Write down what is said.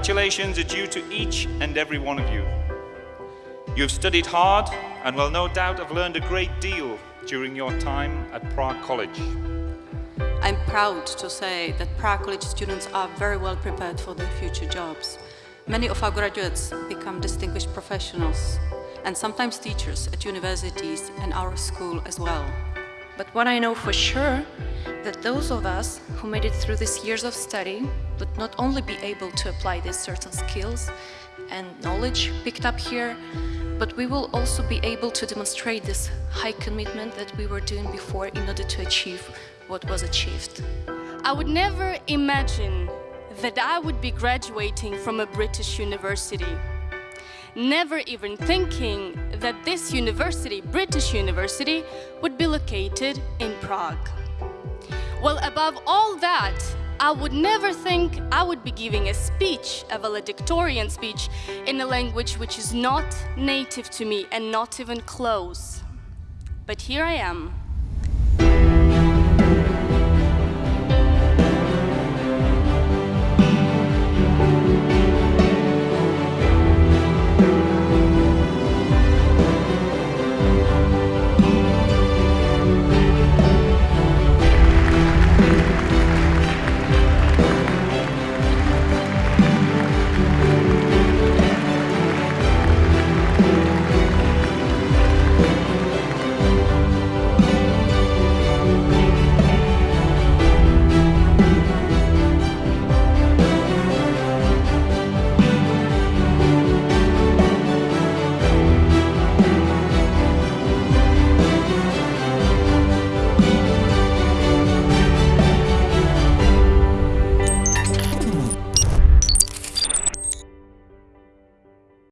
Congratulations are due to each and every one of you. You have studied hard and will no doubt have learned a great deal during your time at Prague College. I'm proud to say that Prague College students are very well prepared for their future jobs. Many of our graduates become distinguished professionals and sometimes teachers at universities and our school as well. But what I know for sure, that those of us who made it through these years of study would not only be able to apply these certain skills and knowledge picked up here, but we will also be able to demonstrate this high commitment that we were doing before in order to achieve what was achieved. I would never imagine that I would be graduating from a British university. Never even thinking that this university, British University, would be located in Prague. Well, above all that, I would never think I would be giving a speech, a valedictorian speech, in a language which is not native to me and not even close. But here I am,